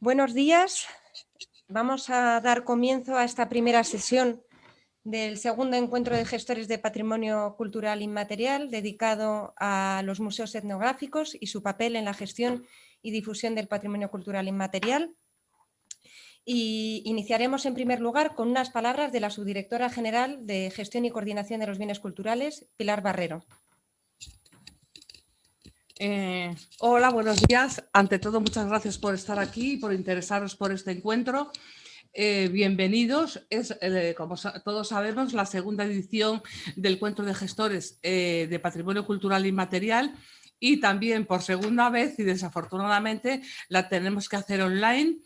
Buenos días. Vamos a dar comienzo a esta primera sesión del segundo encuentro de gestores de patrimonio cultural inmaterial dedicado a los museos etnográficos y su papel en la gestión y difusión del patrimonio cultural inmaterial. Y iniciaremos en primer lugar con unas palabras de la subdirectora general de Gestión y Coordinación de los Bienes Culturales, Pilar Barrero. Eh, hola, buenos días. Ante todo, muchas gracias por estar aquí y por interesaros por este encuentro. Eh, bienvenidos. Es, eh, como todos sabemos, la segunda edición del Encuentro de Gestores de Patrimonio Cultural Inmaterial y también por segunda vez y desafortunadamente la tenemos que hacer online.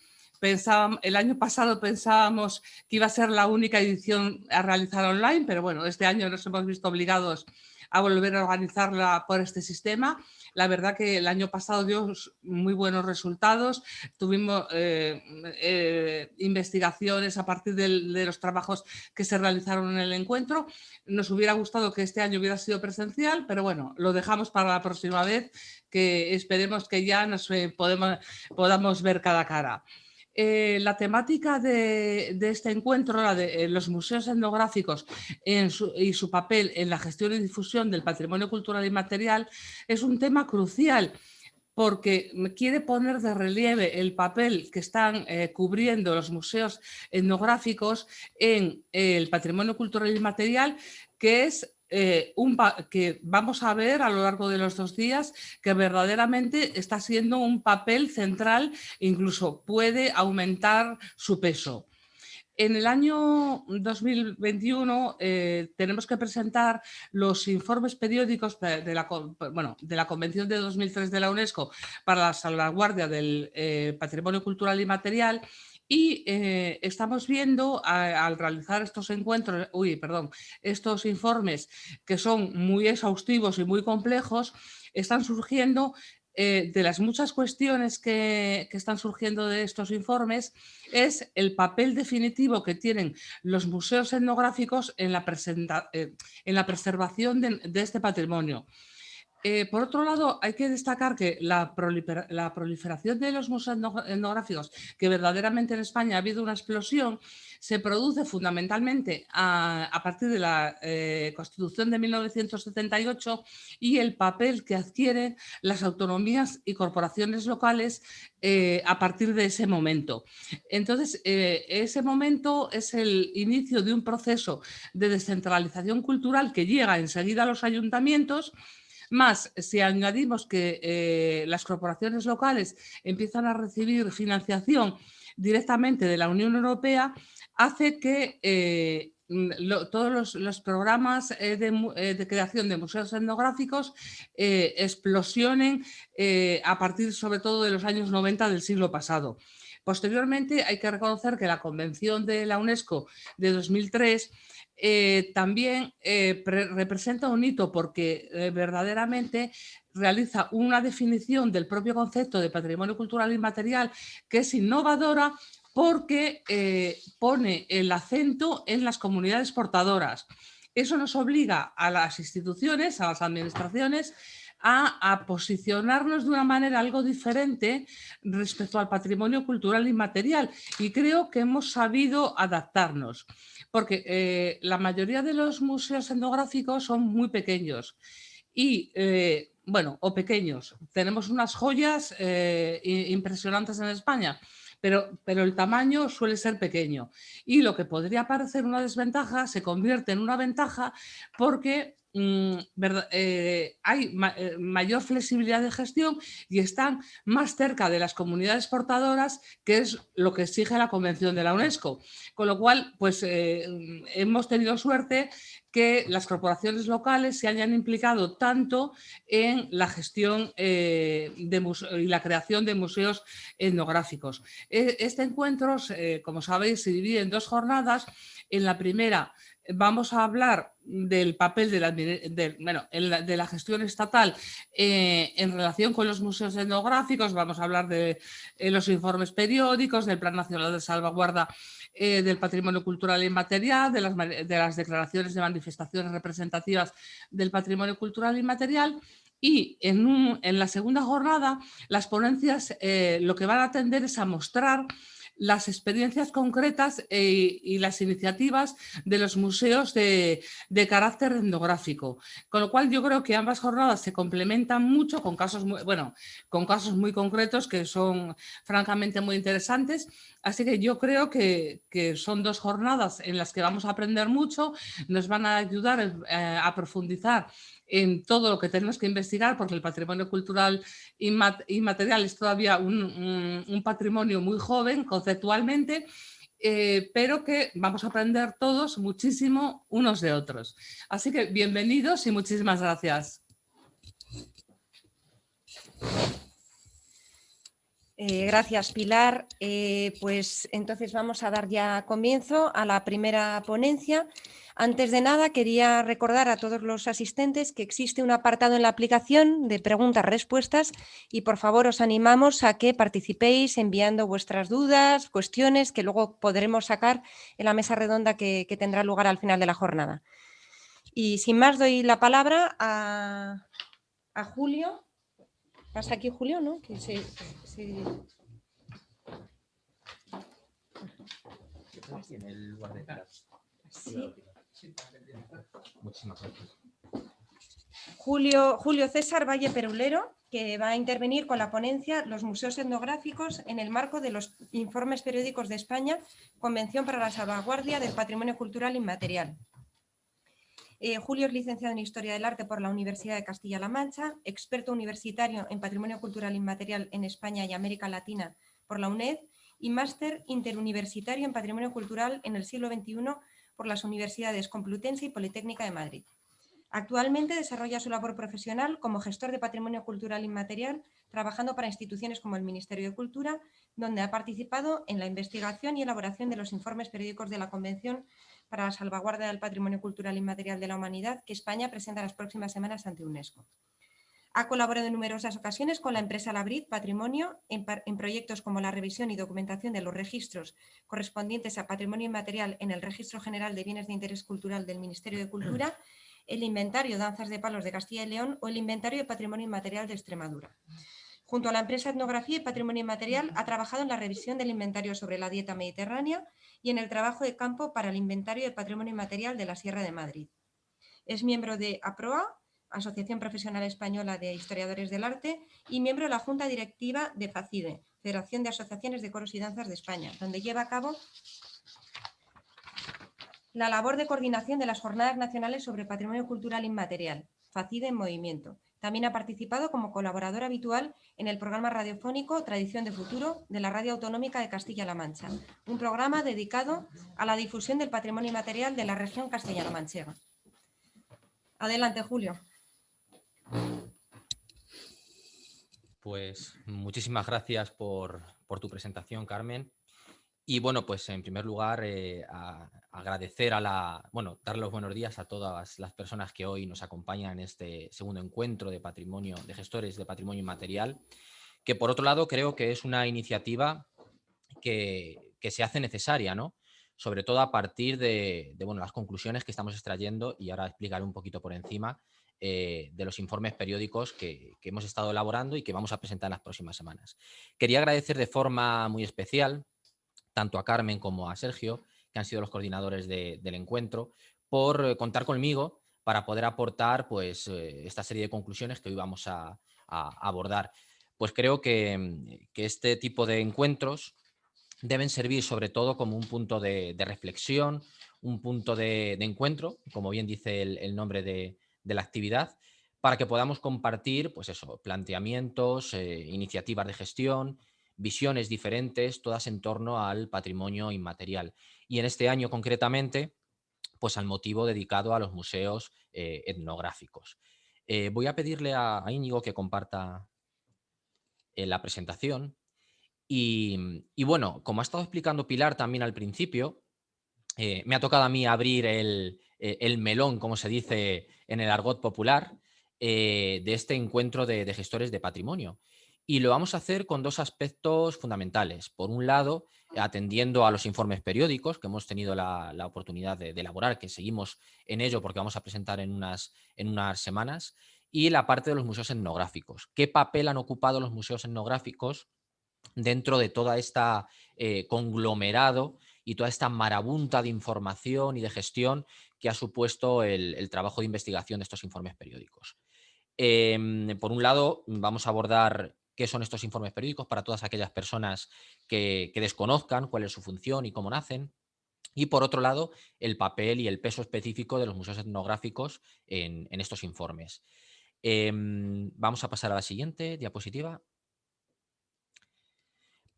el año pasado pensábamos que iba a ser la única edición a realizar online, pero bueno, este año nos hemos visto obligados a volver a organizarla por este sistema la verdad que el año pasado dio muy buenos resultados, tuvimos eh, eh, investigaciones a partir de, los trabajos que se realizaron en el encuentro. Nos hubiera gustado que este año hubiera sido presencial, pero bueno, lo dejamos para la próxima vez, que esperemos que ya nos eh, podamos ver cada cara. Eh, la temática de, este encuentro, la de eh, los museos etnográficos y su papel en la gestión y difusión del patrimonio cultural y material, es un tema crucial porque quiere poner de relieve el papel que están eh, cubriendo los museos etnográficos en el patrimonio cultural y material, que es eh, un que vamos a ver a lo largo de los dos días que verdaderamente está siendo un papel central, incluso puede aumentar su peso. En el año 2021 eh, tenemos que presentar los informes periódicos de la, bueno, de la, Convención de 2003 de la UNESCO para la salvaguardia del eh, patrimonio cultural y material y eh, estamos viendo al realizar estos encuentros, uy, perdón, estos informes que son muy exhaustivos y muy complejos, están surgiendo eh, de las muchas cuestiones que, están surgiendo de estos informes es el papel definitivo que tienen los museos etnográficos en la, eh, en la preservación de este patrimonio. Eh, por otro lado, hay que destacar que la, proliferación de los museos etnográficos, que verdaderamente en España ha habido una explosión, se produce fundamentalmente a, partir de la eh, Constitución de 1978 y el papel que adquieren las autonomías y corporaciones locales eh, a partir de ese momento. Entonces, ese momento es el inicio de un proceso de descentralización cultural que llega enseguida a los ayuntamientos más, si añadimos que eh, las corporaciones locales empiezan a recibir financiación directamente de la Unión Europea, hace que eh, todos los, programas eh, de, creación de museos etnográficos explosionen a partir sobre todo de los años 90 del siglo pasado. Posteriormente hay que reconocer que la Convención de la UNESCO de 2003 eh, también eh, representa un hito porque eh, verdaderamente realiza una definición del propio concepto de patrimonio cultural inmaterial que es innovadora porque pone el acento en las comunidades portadoras. Eso nos obliga a las instituciones, a las administraciones, a, posicionarnos de una manera algo diferente respecto al patrimonio cultural inmaterial y creo que hemos sabido adaptarnos porque eh, la mayoría de los museos etnográficos son muy pequeños y, eh, bueno, o pequeños. Tenemos unas joyas eh, impresionantes en España, pero, pero, el tamaño suele ser pequeño. Y lo que podría parecer una desventaja se convierte en una ventaja porque Mm, eh, hay eh, mayor flexibilidad de gestión y están más cerca de las comunidades portadoras, que es lo que exige la Convención de la UNESCO. Con lo cual, pues eh, hemos tenido suerte que las corporaciones locales se hayan implicado tanto en la gestión y la creación de museos etnográficos. E, este encuentro, como sabéis, se divide en dos jornadas. En la primera vamos a hablar del papel de la, gestión estatal eh, en relación con los museos etnográficos, vamos a hablar de eh, los informes periódicos, del Plan Nacional de Salvaguarda eh, del Patrimonio Cultural Inmaterial, de las, de las declaraciones de manifestaciones representativas del patrimonio cultural inmaterial Y en, en la segunda jornada, las ponencias lo que van a atender es a mostrar las experiencias concretas eh, y las iniciativas de los museos de, carácter etnográfico. Con lo cual yo creo que ambas jornadas se complementan mucho con casos muy, bueno, con casos muy concretos que son francamente muy interesantes. Así que yo creo que, son dos jornadas en las que vamos a aprender mucho, nos van a ayudar eh, a profundizar en todo lo que tenemos que investigar, porque el patrimonio cultural inmaterial es todavía un, patrimonio muy joven conceptualmente, eh, pero que vamos a aprender todos muchísimo unos de otros. Así que bienvenidos y muchísimas gracias. Eh, gracias, Pilar. Eh, pues entonces vamos a dar ya comienzo a la primera ponencia. Antes de nada, quería recordar a todos los asistentes que existe un apartado en la aplicación de preguntas-respuestas y por favor os animamos a que participéis enviando vuestras dudas, cuestiones que luego podremos sacar en la mesa redonda que, tendrá lugar al final de la jornada. Y sin más doy la palabra a, Julio. Pasa aquí Julio, ¿no? Que se, Julio, Julio César Valle Perulero, que va a intervenir con la ponencia Los museos etnográficos en el marco de los informes periódicos de España, Convención para la salvaguardia del patrimonio cultural inmaterial. Eh, Julio es licenciado en Historia del Arte por la Universidad de Castilla-La Mancha, experto universitario en Patrimonio Cultural Inmaterial en España y América Latina por la UNED y máster interuniversitario en Patrimonio Cultural en el siglo XXI por las universidades Complutense y Politécnica de Madrid. Actualmente desarrolla su labor profesional como gestor de patrimonio cultural inmaterial, trabajando para instituciones como el Ministerio de Cultura, donde ha participado en la investigación y elaboración de los informes periódicos de la Convención para la salvaguardia del patrimonio cultural inmaterial de la humanidad que España presenta las próximas semanas ante UNESCO. Ha colaborado en numerosas ocasiones con la empresa Labrid Patrimonio en, proyectos como la revisión y documentación de los registros correspondientes a patrimonio inmaterial en el Registro General de Bienes de Interés Cultural del Ministerio de Cultura, el Inventario Danzas de Palos de Castilla y León o el Inventario de Patrimonio Inmaterial de Extremadura. Junto a la empresa Etnografía y Patrimonio Inmaterial ha trabajado en la revisión del inventario sobre la dieta mediterránea y en el trabajo de campo para el inventario de patrimonio inmaterial de la Sierra de Madrid. Es miembro de APROA, Asociación Profesional Española de Historiadores del Arte, y miembro de la Junta Directiva de FACIDE, Federación de Asociaciones de Coros y Danzas de España, donde lleva a cabo la labor de coordinación de las Jornadas Nacionales sobre Patrimonio Cultural Inmaterial, FACIDE en Movimiento. También ha participado como colaborador habitual en el programa radiofónico Tradición de Futuro de la Radio Autonómica de Castilla-La Mancha, un programa dedicado a la difusión del patrimonio inmaterial de la región castellano manchega. Adelante, Julio. Pues muchísimas gracias por, tu presentación, Carmen. Y bueno, pues en primer lugar, eh, agradecer a la, bueno, dar los buenos días a todas las personas que hoy nos acompañan en este segundo encuentro de patrimonio, de gestores de patrimonio inmaterial, que por otro lado creo que es una iniciativa que, se hace necesaria, ¿no? Sobre todo a partir de, de, bueno, las conclusiones que estamos extrayendo, y ahora explicaré un poquito por encima, eh, de los informes periódicos que, hemos estado elaborando y que vamos a presentar en las próximas semanas. Quería agradecer de forma muy especial tanto a Carmen como a Sergio, que han sido los coordinadores del encuentro, por eh, contar conmigo para poder aportar pues, eh, esta serie de conclusiones que hoy vamos a, abordar. Pues creo que, este tipo de encuentros deben servir sobre todo como un punto de, reflexión, un punto de, encuentro, como bien dice el nombre de, de la actividad para que podamos compartir pues eso, planteamientos, eh, iniciativas de gestión, visiones diferentes, todas en torno al patrimonio inmaterial. Y en este año concretamente, pues al motivo dedicado a los museos eh, etnográficos. Eh, voy a pedirle a, Íñigo que comparta la presentación. Y, y, bueno, como ha estado explicando Pilar también al principio, me ha tocado a mí abrir el, eh, el melón, como se dice en el argot popular, eh, de este encuentro de, gestores de patrimonio. Y lo vamos a hacer con dos aspectos fundamentales. Por un lado, atendiendo a los informes periódicos que hemos tenido la, oportunidad de, elaborar, que seguimos en ello porque vamos a presentar en unas, en unas semanas. y la parte de los museos etnográficos. ¿Qué papel han ocupado los museos etnográficos dentro de toda esta eh, conglomerado y toda esta marabunta de información y de gestión que ha supuesto el, trabajo de investigación de estos informes periódicos. Em, por un lado, vamos a abordar qué son estos informes periódicos para todas aquellas personas que, desconozcan cuál es su función y cómo nacen. Y por otro lado, el papel y el peso específico de los museos etnográficos en, estos informes. Em, vamos a pasar a la siguiente diapositiva.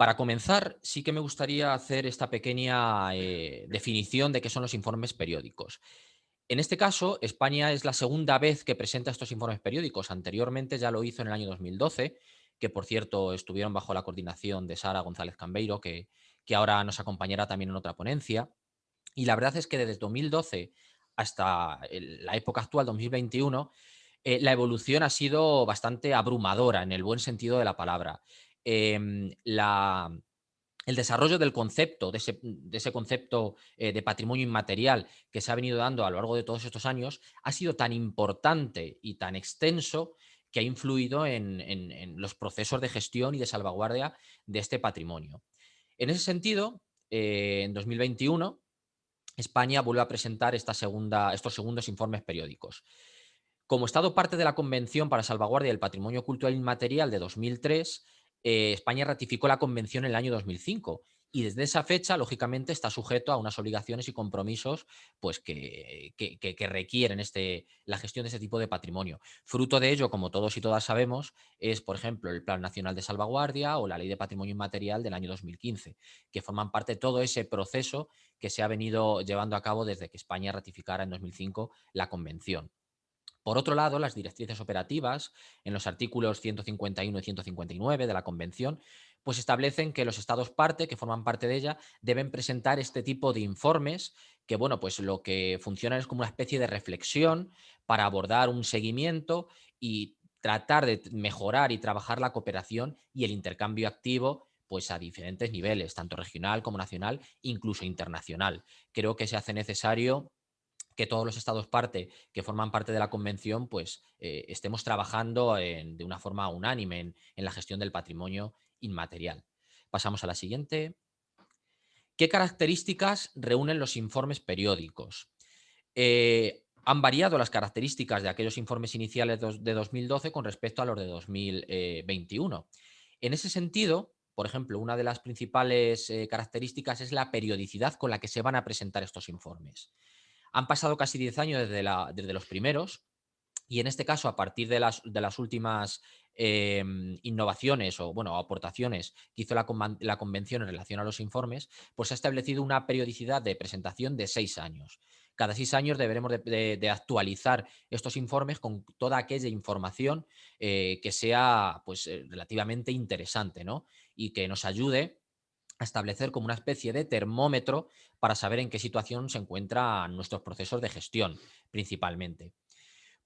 Para comenzar, sí que me gustaría hacer esta pequeña eh, definición de qué son los informes periódicos. En este caso, España es la segunda vez que presenta estos informes periódicos. Anteriormente ya lo hizo en el año 2012, que por cierto estuvieron bajo la coordinación de Sara González Cambeiro, que, que ahora nos acompañará también en otra ponencia. Y la verdad es que desde 2012 hasta la época actual, 2021, eh, la evolución ha sido bastante abrumadora en el buen sentido de la palabra. Em, el desarrollo del concepto, de ese, concepto eh, de patrimonio inmaterial que se ha venido dando a lo largo de todos estos años, ha sido tan importante y tan extenso que ha influido en, los procesos de gestión y de salvaguardia de este patrimonio. En ese sentido, eh, en 2021, España vuelve a presentar esta segunda, estos segundos informes periódicos. Como Estado parte de la Convención para Salvaguardia del Patrimonio Cultural Inmaterial de 2003, eh, España ratificó la convención en el año 2005 y desde esa fecha, lógicamente, está sujeto a unas obligaciones y compromisos pues, que, requieren este, la gestión de este tipo de patrimonio. Fruto de ello, como todos y todas sabemos, es, por ejemplo, el Plan Nacional de Salvaguardia o la Ley de Patrimonio Inmaterial del año 2015, que forman parte de todo ese proceso que se ha venido llevando a cabo desde que España ratificara en 2005 la convención. Por otro lado, las directrices operativas, en los artículos 151 y 159 de la Convención, pues establecen que los estados parte, que forman parte de ella, deben presentar este tipo de informes que, bueno, pues lo que funciona es como una especie de reflexión para abordar un seguimiento y tratar de mejorar y trabajar la cooperación y el intercambio activo pues a diferentes niveles, tanto regional como nacional, incluso internacional. Creo que se hace necesario que todos los estados parte que forman parte de la convención, pues eh, estemos trabajando de una forma unánime en, la gestión del patrimonio inmaterial. Pasamos a la siguiente. ¿Qué características reúnen los informes periódicos? Eh, han variado las características de aquellos informes iniciales de 2012 con respecto a los de 2021. En ese sentido, por ejemplo, una de las principales eh, características es la periodicidad con la que se van a presentar estos informes. Han pasado casi 10 años desde, los primeros y en este caso, a partir de las, últimas em, innovaciones o aportaciones que hizo la, la, convención en relación a los informes, pues se ha establecido una periodicidad de presentación de seis años. Cada seis años deberemos de, actualizar estos informes con toda aquella información eh, que sea pues, eh, relativamente interesante ¿no? y que nos ayude a establecer como una especie de termómetro para saber en qué situación se encuentran nuestros procesos de gestión, principalmente.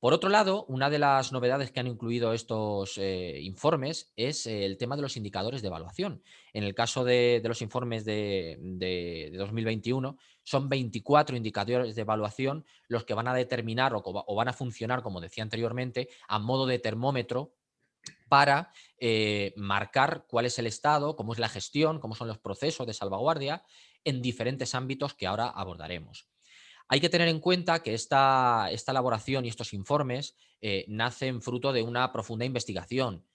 Por otro lado, una de las novedades que han incluido estos eh, informes es el tema de los indicadores de evaluación. En el caso de, los informes de, 2021, son 24 indicadores de evaluación los que van a determinar o van a funcionar, como decía anteriormente, a modo de termómetro para eh, marcar cuál es el estado, cómo es la gestión, cómo son los procesos de salvaguardia en diferentes ámbitos que ahora abordaremos. Hay que tener en cuenta que esta, esta elaboración y estos informes eh, nacen fruto de una profunda investigación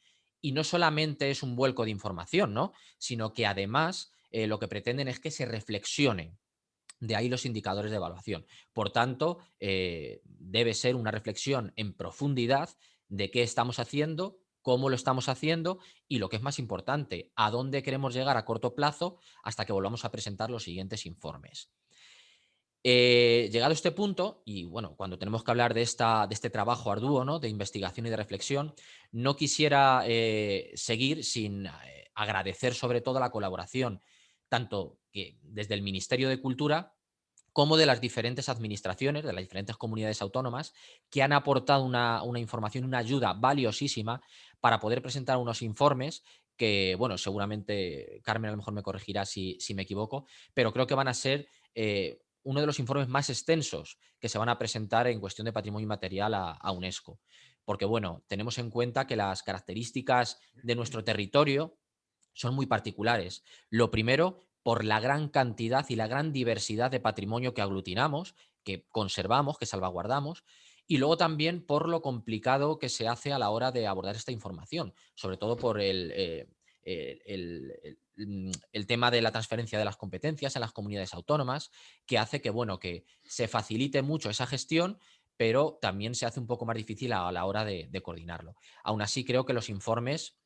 y no solamente es un vuelco de información, ¿no? sino que además eh, lo que pretenden es que se reflexione de ahí los indicadores de evaluación. Por tanto, debe ser una reflexión en profundidad de qué estamos haciendo, cómo lo estamos haciendo y lo que es más importante, a dónde queremos llegar a corto plazo hasta que volvamos a presentar los siguientes informes. Eh, llegado a este punto, y bueno, cuando tenemos que hablar de, esta, de este trabajo arduo ¿no? de investigación y de reflexión, no quisiera eh, seguir sin eh, agradecer sobre todo la colaboración, tanto que desde el Ministerio de Cultura como de las diferentes administraciones, de las diferentes comunidades autónomas, que han aportado una, una información, una ayuda valiosísima para poder presentar unos informes que, bueno, seguramente Carmen a lo mejor me corregirá si, me equivoco, pero creo que van a ser eh, uno de los informes más extensos que se van a presentar en cuestión de patrimonio inmaterial a, UNESCO. porque bueno, tenemos en cuenta que las características de nuestro territorio son muy particulares. Lo primero, por la gran cantidad y la gran diversidad de patrimonio que aglutinamos, que conservamos, que salvaguardamos, y luego también por lo complicado que se hace a la hora de abordar esta información, sobre todo por el, eh, mm, el, tema de la transferencia de las competencias en las comunidades autónomas, que hace que, bueno, que se facilite mucho esa gestión, pero también se hace un poco más difícil a la hora de, coordinarlo. Aún así, creo que los informes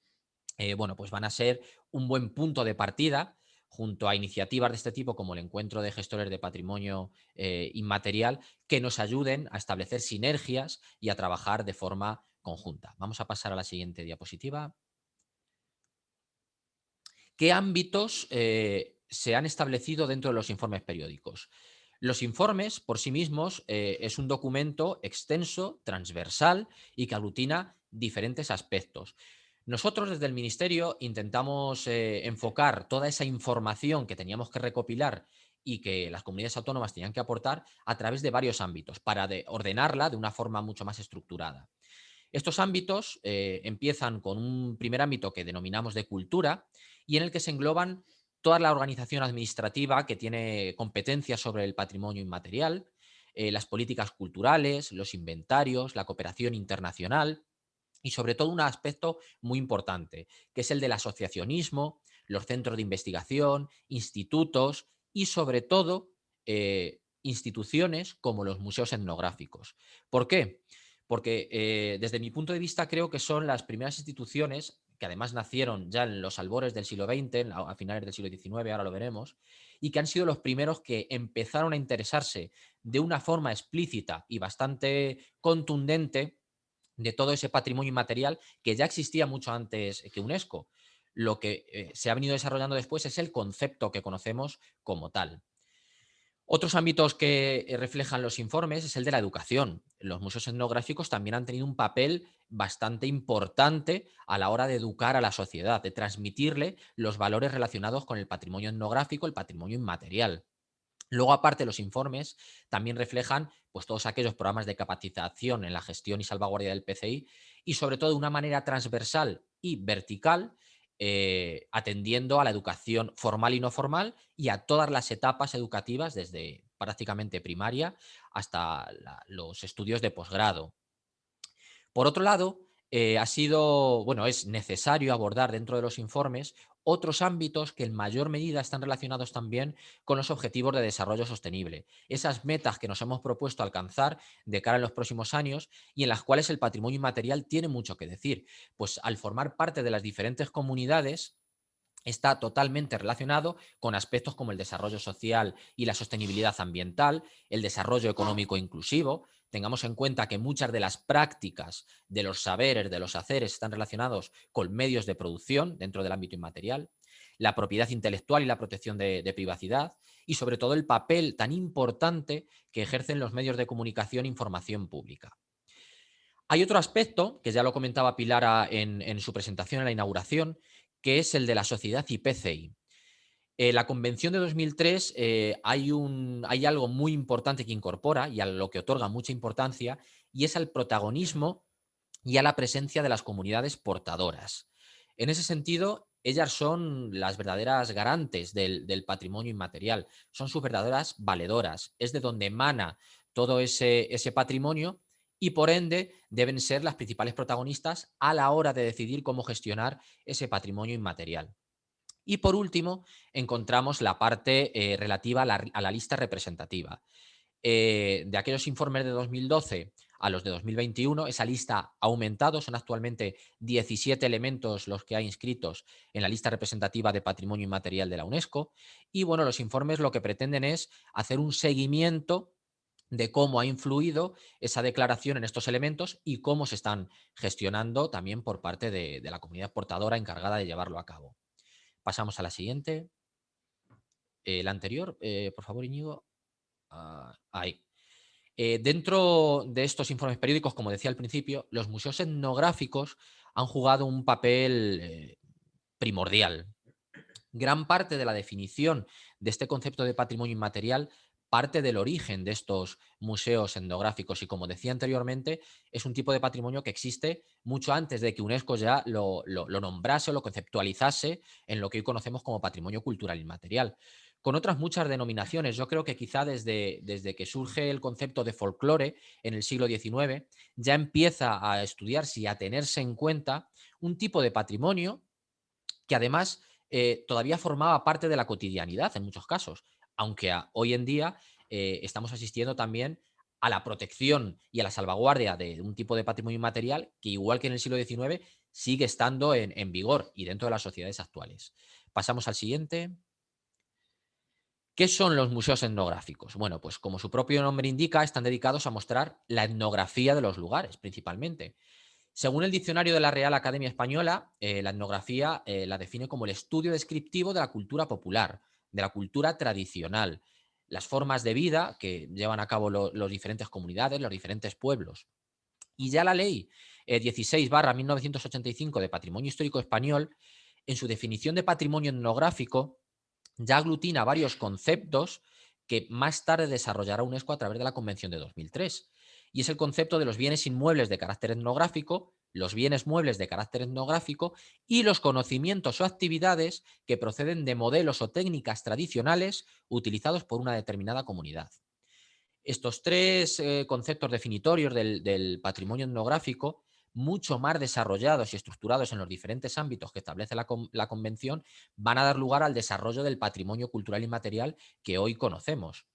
eh, bueno, pues van a ser un buen punto de partida junto a iniciativas de este tipo como el Encuentro de Gestores de Patrimonio eh, Inmaterial, que nos ayuden a establecer sinergias y a trabajar de forma conjunta. Vamos a pasar a la siguiente diapositiva. ¿Qué ámbitos eh, se han establecido dentro de los informes periódicos? Los informes, por sí mismos, eh, es un documento extenso, transversal y que aglutina diferentes aspectos. Nosotros desde el Ministerio intentamos eh, enfocar toda esa información que teníamos que recopilar y que las comunidades autónomas tenían que aportar a través de varios ámbitos para ordenarla de una forma mucho más estructurada. Estos ámbitos eh, empiezan con un primer ámbito que denominamos de cultura y en el que se engloban toda la organización administrativa que tiene competencias sobre el patrimonio inmaterial, eh, las políticas culturales, los inventarios, la cooperación internacional, y sobre todo un aspecto muy importante, que es el del asociacionismo, los centros de investigación, institutos y sobre todo eh, instituciones como los museos etnográficos. ¿Por qué? Porque eh, desde mi punto de vista creo que son las primeras instituciones que además nacieron ya en los albores del siglo XX, a finales del siglo XIX, ahora lo veremos, y que han sido los primeros que empezaron a interesarse de una forma explícita y bastante contundente de todo ese patrimonio inmaterial que ya existía mucho antes que UNESCO. Lo que eh, se ha venido desarrollando después es el concepto que conocemos como tal. Otros ámbitos que eh, reflejan los informes es el de la educación. Los museos etnográficos también han tenido un papel bastante importante a la hora de educar a la sociedad, de transmitirle los valores relacionados con el patrimonio etnográfico, el patrimonio inmaterial. Luego, aparte, los informes también reflejan pues, todos aquellos programas de capacitación en la gestión y salvaguardia del PCI y sobre todo de una manera transversal y vertical, eh, atendiendo a la educación formal y no formal y a todas las etapas educativas desde prácticamente primaria hasta los estudios de posgrado. Por otro lado, eh, ha sido, bueno, es necesario abordar dentro de los informes otros ámbitos que en mayor medida están relacionados también con los objetivos de desarrollo sostenible, esas metas que nos hemos propuesto alcanzar de cara a los próximos años y en las cuales el patrimonio inmaterial tiene mucho que decir, pues al formar parte de las diferentes comunidades está totalmente relacionado con aspectos como el desarrollo social y la sostenibilidad ambiental, el desarrollo económico inclusivo, Tengamos en cuenta que muchas de las prácticas de los saberes, de los haceres, están relacionados con medios de producción dentro del ámbito inmaterial, la propiedad intelectual y la protección de, privacidad y sobre todo el papel tan importante que ejercen los medios de comunicación e información pública. Hay otro aspecto, que ya lo comentaba Pilar en, en su presentación en la inauguración, que es el de la sociedad IPCI. Eh, la Convención de 2003 eh, hay, algo muy importante que incorpora y a lo que otorga mucha importancia y es al protagonismo y a la presencia de las comunidades portadoras. En ese sentido, ellas son las verdaderas garantes del, patrimonio inmaterial, son sus verdaderas valedoras, es de donde emana todo ese patrimonio y por ende deben ser las principales protagonistas a la hora de decidir cómo gestionar ese patrimonio inmaterial. Y por último, encontramos la parte eh, relativa a la, lista representativa. Eh, de aquellos informes de 2012 a los de 2021, esa lista ha aumentado, son actualmente 17 elementos los que hay inscritos en la lista representativa de patrimonio inmaterial de la UNESCO. Y bueno, los informes lo que pretenden es hacer un seguimiento de cómo ha influido esa declaración en estos elementos y cómo se están gestionando también por parte de la comunidad portadora encargada de llevarlo a cabo. Pasamos a la siguiente. Eh, la anterior, eh, por favor, Íñigo. Ah, ahí. Eh, dentro de estos informes periódicos, como decía al principio, los museos etnográficos han jugado un papel primordial. Gran parte de la definición de este concepto de patrimonio inmaterial parte del origen de estos museos etnográficos y como decía anteriormente, es un tipo de patrimonio que existe mucho antes de que UNESCO ya lo, nombrase o lo conceptualizase en lo que hoy conocemos como patrimonio cultural inmaterial. Con otras muchas denominaciones, yo creo que quizá desde, desde que surge el concepto de folclore en el siglo XIX, ya empieza a estudiarse y a tenerse en cuenta un tipo de patrimonio que además eh, todavía formaba parte de la cotidianidad en muchos casos aunque hoy en día eh, estamos asistiendo también a la protección y a la salvaguardia de un tipo de patrimonio inmaterial que igual que en el siglo XIX sigue estando en, vigor y dentro de las sociedades actuales. Pasamos al siguiente. ¿Qué son los museos etnográficos? Bueno, pues como su propio nombre indica, están dedicados a mostrar la etnografía de los lugares, principalmente. Según el diccionario de la Real Academia Española, eh, la etnografía eh, la define como el estudio descriptivo de la cultura popular, de la cultura tradicional, las formas de vida que llevan a cabo las diferentes comunidades, los diferentes pueblos. Y ya la ley 16 barra 1985 de Patrimonio Histórico Español, en su definición de patrimonio etnográfico, ya aglutina varios conceptos que más tarde desarrollará UNESCO a través de la Convención de 2003. Y es el concepto de los bienes inmuebles de carácter etnográfico, los bienes muebles de carácter etnográfico y los conocimientos o actividades que proceden de modelos o técnicas tradicionales utilizados por una determinada comunidad. Estos tres eh, conceptos definitorios del, patrimonio etnográfico, mucho más desarrollados y estructurados en los diferentes ámbitos que establece la, Convención, van a dar lugar al desarrollo del patrimonio cultural inmaterial que hoy conocemos.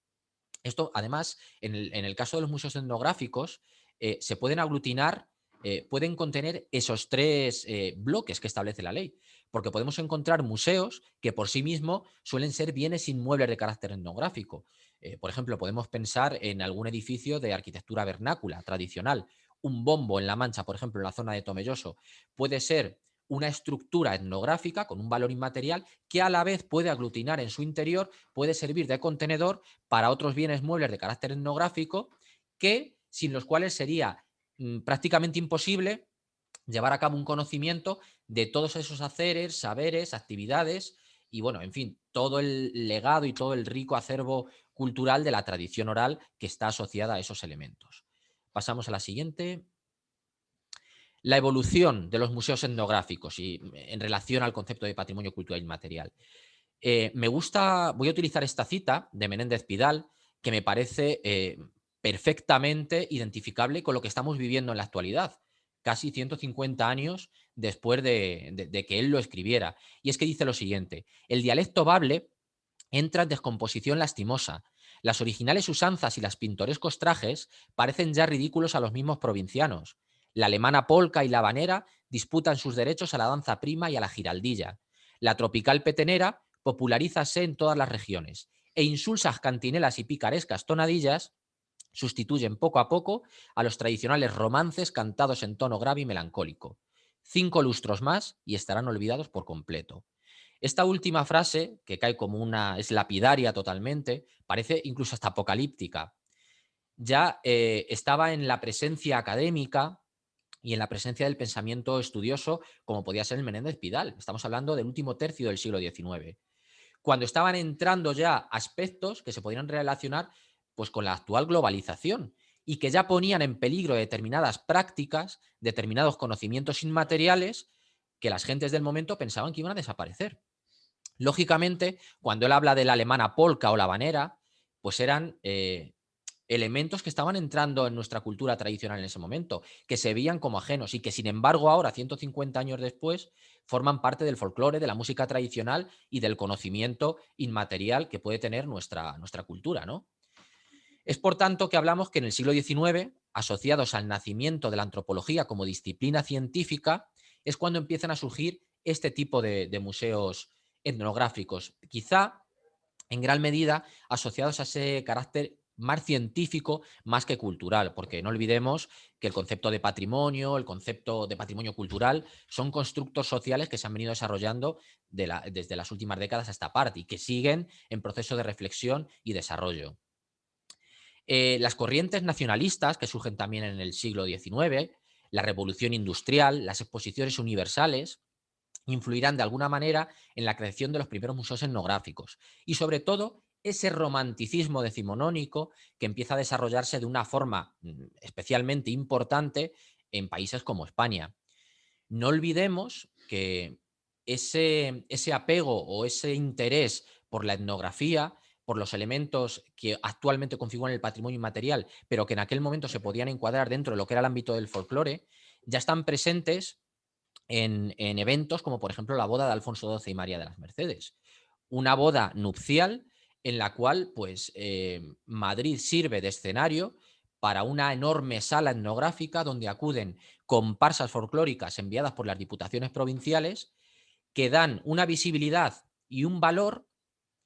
Esto, además, en el, caso de los museos etnográficos, eh, se pueden aglutinar eh, pueden contener esos tres eh, bloques que establece la ley. Porque podemos encontrar museos que por sí mismos suelen ser bienes inmuebles de carácter etnográfico. Eh, por ejemplo, podemos pensar en algún edificio de arquitectura vernácula, tradicional. Un bombo en La Mancha, por ejemplo, en la zona de Tomelloso, puede ser una estructura etnográfica con un valor inmaterial que a la vez puede aglutinar en su interior, puede servir de contenedor para otros bienes muebles de carácter etnográfico que sin los cuales sería Mm, prácticamente imposible llevar a cabo un conocimiento de todos esos haceres, saberes, actividades y bueno, en fin, todo el legado y todo el rico acervo cultural de la tradición oral que está asociada a esos elementos. Pasamos a la siguiente. La evolución de los museos etnográficos y mm, en relación al concepto de patrimonio cultural inmaterial. Eh, me gusta, voy a utilizar esta cita de Menéndez Pidal, que me parece eh, perfectamente identificable con lo que estamos viviendo en la actualidad, casi 150 años después de, que él lo escribiera. Y es que dice lo siguiente, el dialecto bable entra en descomposición lastimosa. Las originales usanzas y las pintorescos trajes parecen ya ridículos a los mismos provincianos. La alemana polca y la habanera disputan sus derechos a la danza prima y a la giraldilla. La tropical petenera popularízase en todas las regiones e insulsas cantinelas y picarescas tonadillas sustituyen poco a poco a los tradicionales romances cantados en tono grave y melancólico. Cinco lustros más y estarán olvidados por completo. Esta última frase, que cae como una, es lapidaria totalmente, parece incluso hasta apocalíptica. Ya eh, estaba en la presencia académica y en la presencia del pensamiento estudioso, como podía ser el Menéndez Pidal. Estamos hablando del último tercio del siglo XIX. Cuando estaban entrando ya aspectos que se podrían relacionar pues con la actual globalización y que ya ponían en peligro determinadas prácticas, determinados conocimientos inmateriales que las gentes del momento pensaban que iban a desaparecer. Lógicamente, cuando él habla de la alemana polka o la habanera, pues eran eh, elementos que estaban entrando en nuestra cultura tradicional en ese momento, que se veían como ajenos y que sin embargo ahora, 150 años después, forman parte del folclore, de la música tradicional y del conocimiento inmaterial que puede tener nuestra, nuestra cultura, ¿no? Es por tanto que hablamos que en el siglo XIX, asociados al nacimiento de la antropología como disciplina científica, es cuando empiezan a surgir este tipo de, museos etnográficos, quizá en gran medida asociados a ese carácter más científico más que cultural, porque no olvidemos que el concepto de patrimonio, el concepto de patrimonio cultural son constructos sociales que se han venido desarrollando desde las últimas décadas a esta parte y que siguen en proceso de reflexión y desarrollo. Eh, las corrientes nacionalistas que surgen también en el siglo XIX, la revolución industrial, las exposiciones universales, influirán de alguna manera en la creación de los primeros museos etnográficos y sobre todo ese romanticismo decimonónico que empieza a desarrollarse de una forma mm, especialmente importante en países como España. No olvidemos que ese, ese apego o ese interés por la etnografía, por los elementos que actualmente configuran el patrimonio inmaterial, pero que en aquel momento se podían encuadrar dentro de lo que era el ámbito del folclore, ya están presentes en, eventos como por ejemplo la boda de Alfonso XII y María de las Mercedes. Una boda nupcial en la cual pues, eh, Madrid sirve de escenario para una enorme sala etnográfica donde acuden comparsas folclóricas enviadas por las diputaciones provinciales que dan una visibilidad y un valor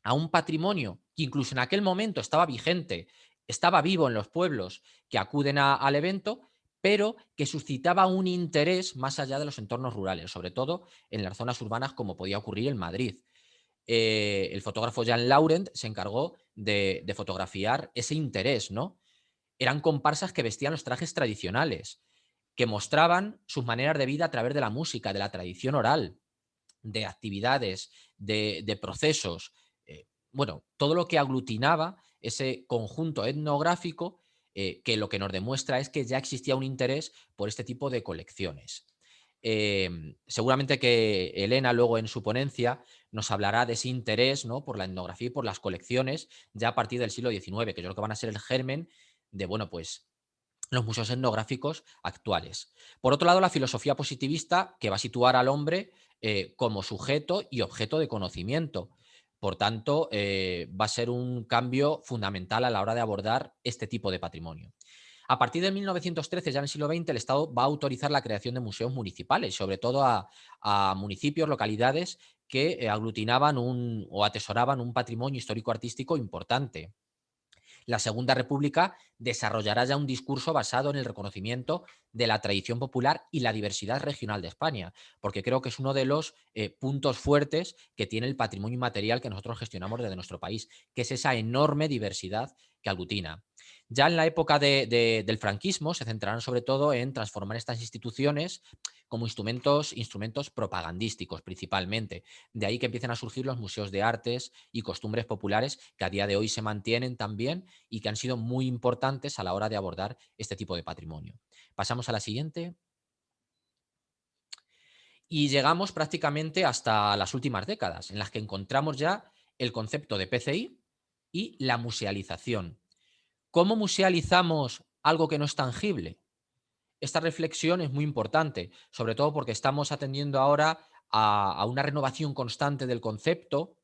a un patrimonio que incluso en aquel momento estaba vigente, estaba vivo en los pueblos que acuden al evento, pero que suscitaba un interés más allá de los entornos rurales, sobre todo en las zonas urbanas como podía ocurrir en Madrid. Eh, el fotógrafo Jean Laurent se encargó de, fotografiar ese interés, ¿no? Eran comparsas que vestían los trajes tradicionales, que mostraban sus maneras de vida a través de la música, de la tradición oral, de actividades, de, procesos, bueno, todo lo que aglutinaba ese conjunto etnográfico eh, que lo que nos demuestra es que ya existía un interés por este tipo de colecciones. Em, seguramente que Elena luego en su ponencia nos hablará de ese interés ¿no? por la etnografía y por las colecciones ya a partir del siglo XIX, que yo creo que van a ser el germen de, bueno, pues los museos etnográficos actuales. Por otro lado, la filosofía positivista que va a situar al hombre eh, como sujeto y objeto de conocimiento. Por tanto, eh, va a ser un cambio fundamental a la hora de abordar este tipo de patrimonio. A partir de 1913, ya en el siglo XX, el Estado va a autorizar la creación de museos municipales, sobre todo a, municipios, localidades que eh, aglutinaban un, o atesoraban un patrimonio histórico-artístico importante la Segunda República desarrollará ya un discurso basado en el reconocimiento de la tradición popular y la diversidad regional de España, porque creo que es uno de los eh, puntos fuertes que tiene el patrimonio inmaterial que nosotros gestionamos desde nuestro país, que es esa enorme diversidad que aglutina. Ya en la época del franquismo se centrarán sobre todo en transformar estas instituciones como instrumentos, instrumentos propagandísticos principalmente. De ahí que empiecen a surgir los museos de artes y costumbres populares que a día de hoy se mantienen también y que han sido muy importantes a la hora de abordar este tipo de patrimonio. Pasamos a la siguiente. Y llegamos prácticamente hasta las últimas décadas, en las que encontramos ya el concepto de PCI y la musealización. ¿Cómo musealizamos algo que no es tangible? Esta reflexión es muy importante, sobre todo porque estamos atendiendo ahora a, una renovación constante del concepto,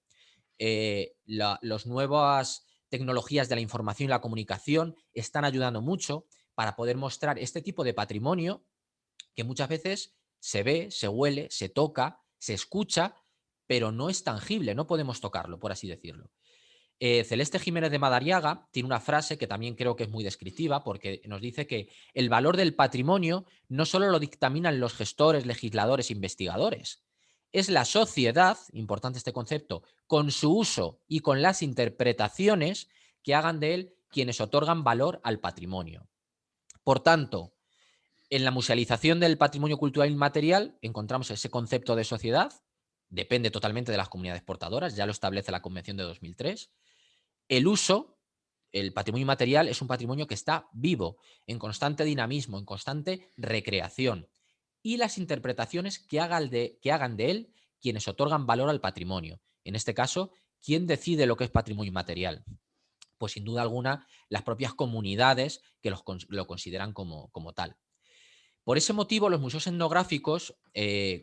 eh, las nuevas tecnologías de la información y la comunicación están ayudando mucho para poder mostrar este tipo de patrimonio que muchas veces se ve, se huele, se toca, se escucha, pero no es tangible, no podemos tocarlo, por así decirlo. Eh, Celeste Jiménez de Madariaga tiene una frase que también creo que es muy descriptiva porque nos dice que el valor del patrimonio no solo lo dictaminan los gestores, legisladores, investigadores, es la sociedad, importante este concepto, con su uso y con las interpretaciones que hagan de él quienes otorgan valor al patrimonio. Por tanto, en la musealización del patrimonio cultural inmaterial encontramos ese concepto de sociedad, depende totalmente de las comunidades portadoras, ya lo establece la Convención de 2003, el uso, el patrimonio material, es un patrimonio que está vivo, en constante dinamismo, en constante recreación. Y las interpretaciones que hagan de, él quienes otorgan valor al patrimonio. En este caso, ¿quién decide lo que es patrimonio material? Pues sin duda alguna las propias comunidades que lo consideran como, como, tal. Por ese motivo los museos etnográficos, eh,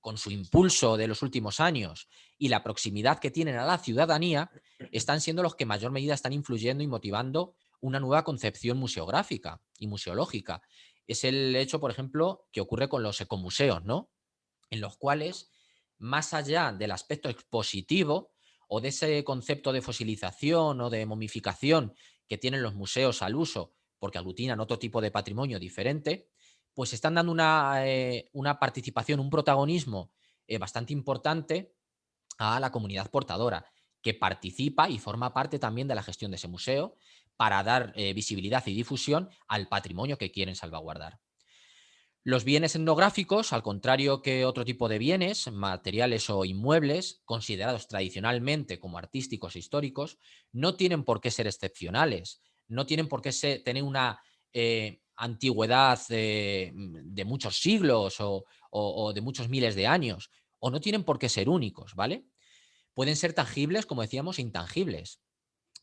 con su impulso de los últimos años y la proximidad que tienen a la ciudadanía, están siendo los que en mayor medida están influyendo y motivando una nueva concepción museográfica y museológica. Es el hecho, por ejemplo, que ocurre con los ecomuseos, ¿no? En los cuales, más allá del aspecto expositivo o de ese concepto de fosilización o de momificación que tienen los museos al uso, porque aglutinan otro tipo de patrimonio diferente, pues están dando una, eh, una participación, un protagonismo eh, bastante importante a la comunidad portadora, que participa y forma parte también de la gestión de ese museo para dar eh, visibilidad y difusión al patrimonio que quieren salvaguardar. Los bienes etnográficos, al contrario que otro tipo de bienes, materiales o inmuebles, considerados tradicionalmente como artísticos e históricos, no tienen por qué ser excepcionales, no tienen por qué tener una antigüedad de, muchos siglos o, o, de muchos miles de años, o no tienen por qué ser únicos, ¿vale? Pueden ser tangibles, como decíamos, intangibles,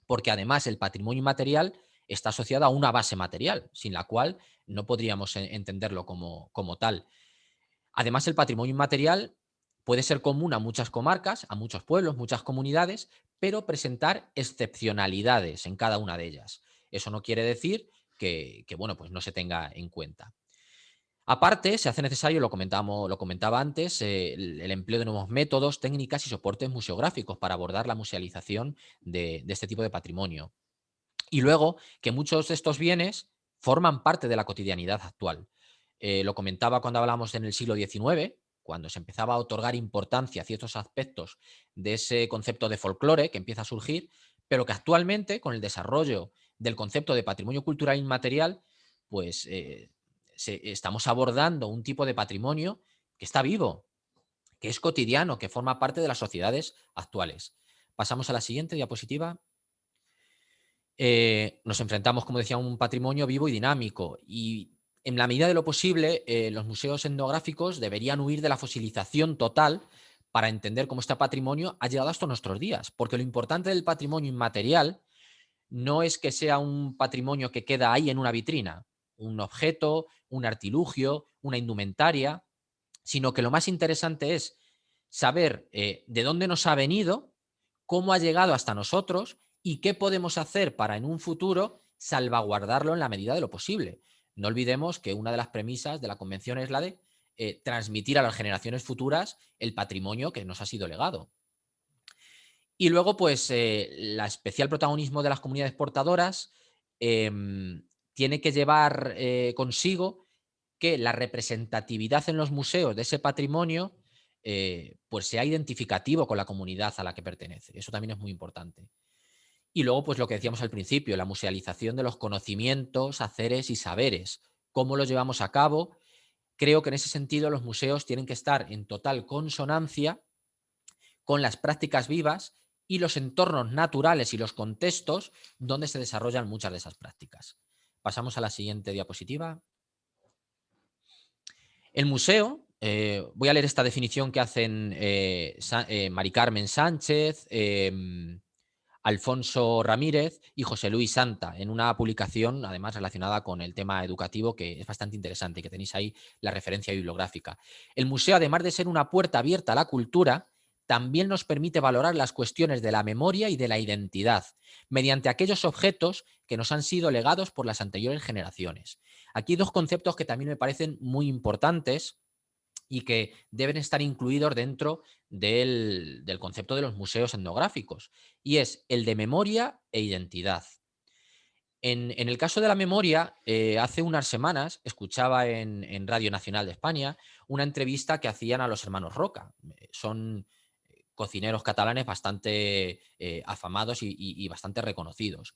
porque además el patrimonio inmaterial está asociado a una base material, sin la cual no podríamos entenderlo como, como tal. Además, el patrimonio inmaterial puede ser común a muchas comarcas, a muchos pueblos, muchas comunidades, pero presentar excepcionalidades en cada una de ellas. Eso no quiere decir que, bueno, pues no se tenga en cuenta. Aparte, se hace necesario, lo, comentamos, lo comentaba antes, eh, el, empleo de nuevos métodos, técnicas y soportes museográficos para abordar la musealización de este tipo de patrimonio. Y luego que muchos de estos bienes forman parte de la cotidianidad actual. Eh, lo comentaba cuando hablamos en el siglo XIX, cuando se empezaba a otorgar importancia a ciertos aspectos de ese concepto de folclore que empieza a surgir, pero que actualmente, con el desarrollo del concepto de patrimonio cultural inmaterial, pues eh, estamos abordando un tipo de patrimonio que está vivo, que es cotidiano, que forma parte de las sociedades actuales. Pasamos a la siguiente diapositiva. Eh, nos enfrentamos, como decía, a un patrimonio vivo y dinámico. Y en la medida de lo posible, eh, los museos etnográficos deberían huir de la fosilización total para entender cómo este patrimonio ha llegado hasta nuestros días. Porque lo importante del patrimonio inmaterial no es que sea un patrimonio que queda ahí en una vitrina, un objeto, un artilugio, una indumentaria, sino que lo más interesante es saber eh, de dónde nos ha venido, cómo ha llegado hasta nosotros y qué podemos hacer para en un futuro salvaguardarlo en la medida de lo posible. No olvidemos que una de las premisas de la convención es la de eh, transmitir a las generaciones futuras el patrimonio que nos ha sido legado. Y luego, pues, eh, la especial protagonismo de las comunidades portadoras em, tiene que llevar eh, consigo que la representatividad en los museos de ese patrimonio pues sea identificativo con la comunidad a la que pertenece. Eso también es muy importante. Y luego, pues lo que decíamos al principio, la musealización de los conocimientos, haceres y saberes. ¿Cómo los llevamos a cabo? Creo que en ese sentido los museos tienen que estar en total consonancia con las prácticas vivas y los entornos naturales y los contextos donde se desarrollan muchas de esas prácticas. Pasamos a la siguiente diapositiva. El museo, eh, voy a leer esta definición que hacen eh, eh, Mari Carmen Sánchez, em, Alfonso Ramírez y José Luis Santa, en una publicación además relacionada con el tema educativo que es bastante interesante, que tenéis ahí la referencia bibliográfica. El museo, además de ser una puerta abierta a la cultura, también nos permite valorar las cuestiones de la memoria y de la identidad, mediante aquellos objetos que nos han sido legados por las anteriores generaciones. Aquí hay dos conceptos que también me parecen muy importantes y que deben estar incluidos dentro del, concepto de los museos etnográficos, y es el de memoria e identidad. En, el caso de la memoria, eh, hace unas semanas escuchaba en, Radio Nacional de España una entrevista que hacían a los hermanos Roca. Eh, son cocineros catalanes bastante afamados y, bastante reconocidos.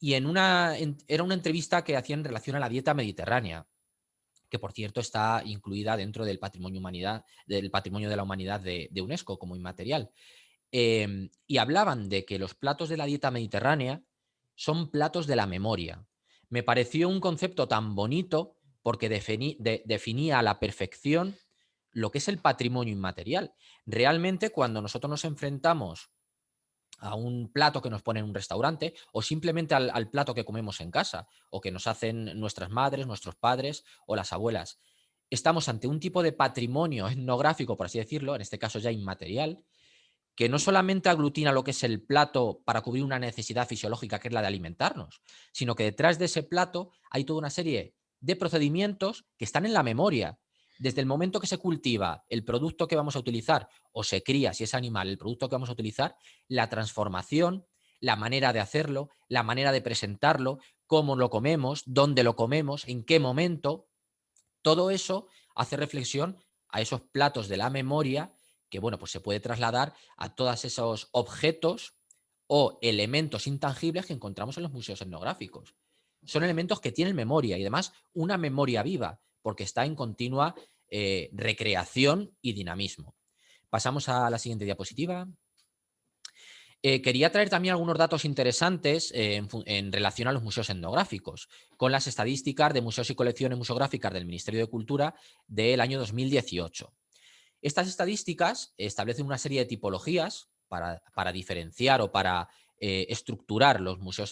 Y en una, era una entrevista que hacían en relación a la dieta mediterránea que por cierto está incluida dentro del patrimonio, humanidad, del patrimonio de la humanidad de, UNESCO como inmaterial. Em, y hablaban de que los platos de la dieta mediterránea son platos de la memoria. Me pareció un concepto tan bonito porque definía a la perfección lo que es el patrimonio inmaterial. Realmente cuando nosotros nos enfrentamos a un plato que nos pone en un restaurante o simplemente al, plato que comemos en casa o que nos hacen nuestras madres, nuestros padres o las abuelas. Estamos ante un tipo de patrimonio etnográfico, por así decirlo, en este caso ya inmaterial, que no solamente aglutina lo que es el plato para cubrir una necesidad fisiológica que es la de alimentarnos, sino que detrás de ese plato hay toda una serie de procedimientos que están en la memoria, desde el momento que se cultiva el producto que vamos a utilizar o se cría, si es animal, el producto que vamos a utilizar, la transformación, la manera de hacerlo, la manera de presentarlo, cómo lo comemos, dónde lo comemos, en qué momento, todo eso hace reflexión a esos platos de la memoria que, bueno, pues se puede trasladar a todos esos objetos o elementos intangibles que encontramos en los museos etnográficos. Son elementos que tienen memoria y además una memoria viva, porque está en continua eh, recreación y dinamismo. Pasamos a la siguiente diapositiva. Eh, quería traer también algunos datos interesantes eh, en, relación a los museos etnográficos, con las estadísticas de museos y colecciones museográficas del Ministerio de Cultura del año 2018. Estas estadísticas establecen una serie de tipologías para, diferenciar o para estructurar los museos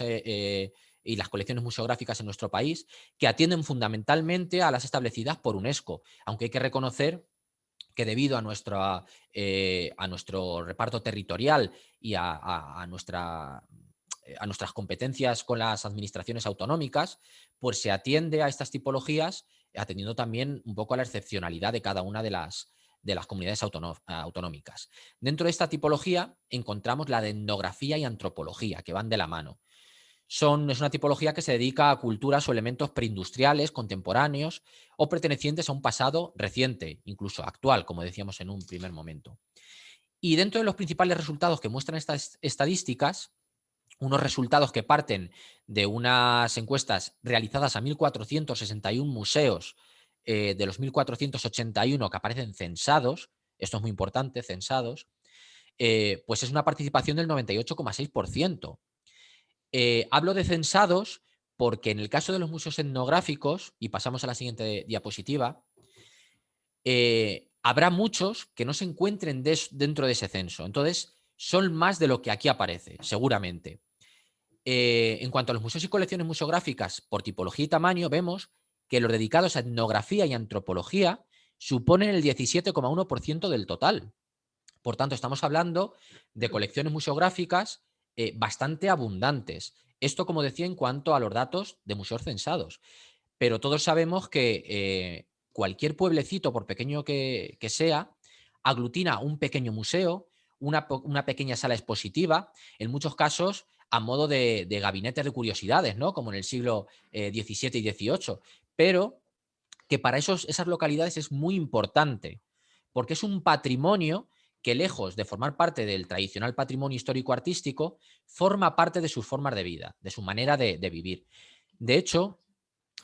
y las colecciones museográficas en nuestro país, que atienden fundamentalmente a las establecidas por UNESCO, aunque hay que reconocer que debido a, eh, a nuestro reparto territorial y a, nuestra, eh, a nuestras competencias con las administraciones autonómicas, pues se atiende a estas tipologías atendiendo también un poco a la excepcionalidad de cada una de las, de las comunidades autonómicas. Dentro de esta tipología encontramos la de etnografía y antropología, que van de la mano es una tipología que se dedica a culturas o elementos preindustriales, contemporáneos o pertenecientes a un pasado reciente, incluso actual, como decíamos en un primer momento. Y dentro de los principales resultados que muestran estas estadísticas, unos resultados que parten de unas encuestas realizadas a 1.461 museos eh, de los 1.481 que aparecen censados, esto es muy importante, censados, eh, pues es una participación del 98,6%. Eh, hablo de censados porque en el caso de los museos etnográficos, y pasamos a la siguiente diapositiva, eh, habrá muchos que no se encuentren dentro de ese censo. Entonces, son más de lo que aquí aparece, seguramente. Eh, en cuanto a los museos y colecciones museográficas por tipología y tamaño, vemos que los dedicados a etnografía y antropología suponen el 17,1% del total. Por tanto, estamos hablando de colecciones museográficas eh, bastante abundantes. Esto, como decía, en cuanto a los datos de museos censados. Pero todos sabemos que eh, cualquier pueblecito, por pequeño que, sea, aglutina un pequeño museo, una, pequeña sala expositiva, en muchos casos a modo de, gabinetes de curiosidades, ¿no? como en el siglo XVII eh, y XVIII. Pero que para esos, esas localidades es muy importante, porque es un patrimonio que lejos de formar parte del tradicional patrimonio histórico-artístico, forma parte de sus formas de vida, de su manera de, vivir. De hecho,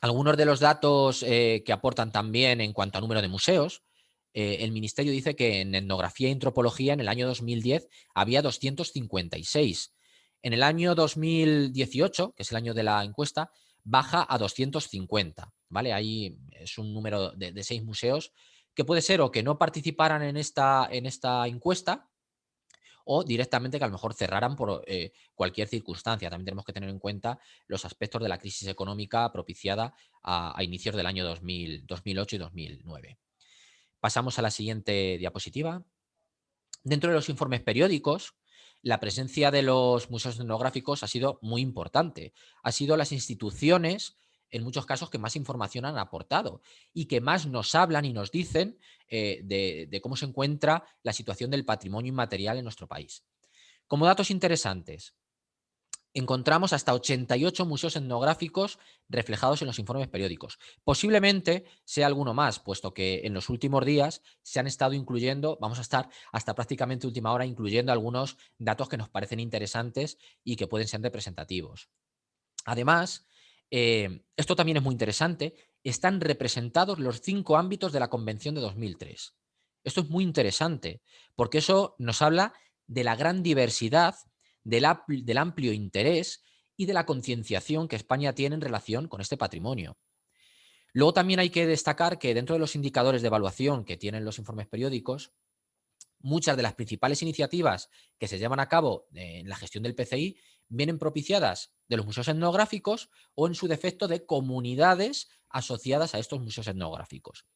algunos de los datos eh, que aportan también en cuanto a número de museos, eh, el Ministerio dice que en etnografía y antropología en el año 2010 había 256. En el año 2018, que es el año de la encuesta, baja a 250. ¿vale? Ahí es un número de seis museos que puede ser o que no participaran en esta, en esta encuesta o directamente que a lo mejor cerraran por eh, cualquier circunstancia. También tenemos que tener en cuenta los aspectos de la crisis económica propiciada a, inicios del año 2008 y 2009. Pasamos a la siguiente diapositiva. Dentro de los informes periódicos, la presencia de los museos etnográficos ha sido muy importante. Ha sido las instituciones en muchos casos que más información han aportado y que más nos hablan y nos dicen eh, de, cómo se encuentra la situación del patrimonio inmaterial en nuestro país. Como datos interesantes, encontramos hasta 88 museos etnográficos reflejados en los informes periódicos. Posiblemente sea alguno más, puesto que en los últimos días se han estado incluyendo, vamos a estar hasta prácticamente última hora incluyendo algunos datos que nos parecen interesantes y que pueden ser representativos. Además, eh, esto también es muy interesante, están representados los cinco ámbitos de la Convención de 2003. Esto es muy interesante, porque eso nos habla de la gran diversidad, del, del amplio interés y de la concienciación que España tiene en relación con este patrimonio. Luego también hay que destacar que dentro de los indicadores de evaluación que tienen los informes periódicos, muchas de las principales iniciativas que se llevan a cabo en la gestión del PCI vienen propiciadas de los museos etnográficos o en su defecto de comunidades asociadas a estos museos etnográficos.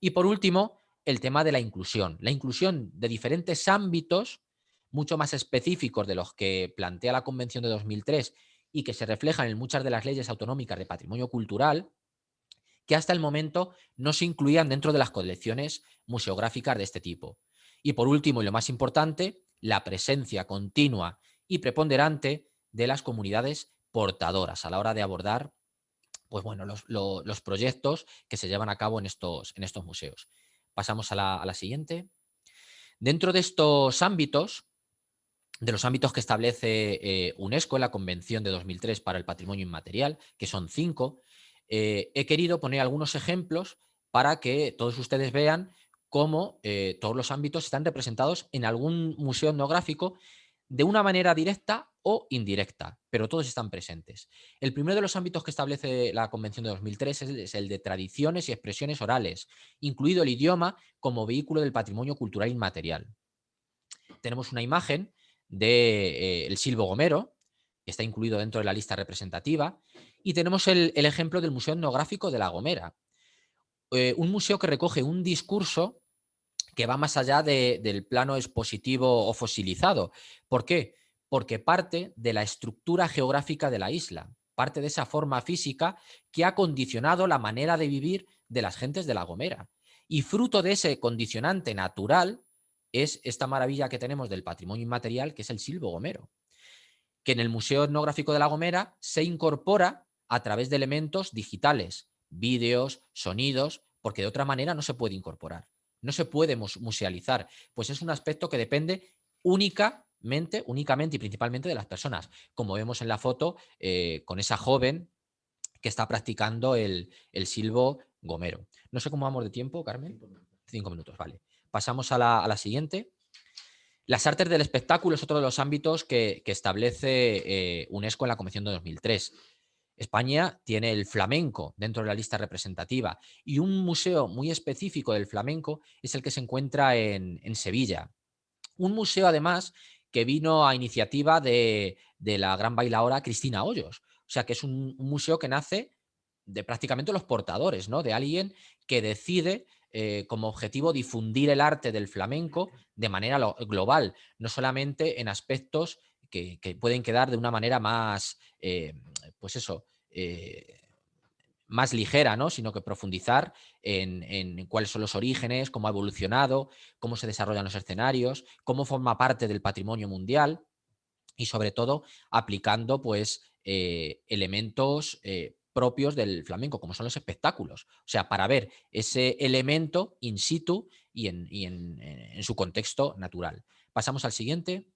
Y por último, el tema de la inclusión. La inclusión de diferentes ámbitos mucho más específicos de los que plantea la Convención de 2003 y que se reflejan en muchas de las leyes autonómicas de patrimonio cultural, que hasta el momento no se incluían dentro de las colecciones museográficas de este tipo. Y por último, y lo más importante, la presencia continua y preponderante de las comunidades portadoras a la hora de abordar pues bueno, los, proyectos que se llevan a cabo en estos, en estos museos. Pasamos a la, siguiente. Dentro de estos ámbitos, de los ámbitos que establece eh, UNESCO en la Convención de 2003 para el Patrimonio Inmaterial, que son cinco, eh, he querido poner algunos ejemplos para que todos ustedes vean cómo eh, todos los ámbitos están representados en algún museo etnográfico de una manera directa o indirecta, pero todos están presentes. El primero de los ámbitos que establece la Convención de 2003 es el de tradiciones y expresiones orales, incluido el idioma como vehículo del patrimonio cultural inmaterial. Tenemos una imagen del de, eh, silbo gomero, que está incluido dentro de la lista representativa, y tenemos el, ejemplo del Museo Etnográfico de La Gomera, eh, un museo que recoge un discurso que va más allá del plano expositivo o fosilizado. ¿Por qué? Porque parte de la estructura geográfica de la isla, parte de esa forma física que ha condicionado la manera de vivir de las gentes de La Gomera. Y fruto de ese condicionante natural es esta maravilla que tenemos del patrimonio inmaterial, que es el silbo gomero, que en el Museo Etnográfico de La Gomera se incorpora a través de elementos digitales, vídeos, sonidos, porque de otra manera no se puede incorporar no se puede musealizar, pues es un aspecto que depende únicamente, únicamente y principalmente de las personas, como vemos en la foto eh, con esa joven que está practicando el, silbo gomero. No sé cómo vamos de tiempo, Carmen. Cinco minutos, vale. Pasamos a la, siguiente. Las artes del espectáculo es otro de los ámbitos que, establece eh, UNESCO en la Convención de 2003. España tiene el flamenco dentro de la lista representativa y un museo muy específico del flamenco es el que se encuentra en, Sevilla. Un museo además que vino a iniciativa de, la gran bailaora Cristina Hoyos. O sea que es un, museo que nace de prácticamente los portadores, ¿no? de alguien que decide eh, como objetivo difundir el arte del flamenco de manera global, no solamente en aspectos que, pueden quedar de una manera más, eh, pues eso, eh, más ligera, ¿no? sino que profundizar en, cuáles son los orígenes, cómo ha evolucionado, cómo se desarrollan los escenarios, cómo forma parte del patrimonio mundial y sobre todo aplicando pues, eh, elementos propios del flamenco, como son los espectáculos. O sea, para ver ese elemento in situ y en su contexto natural. Pasamos al siguiente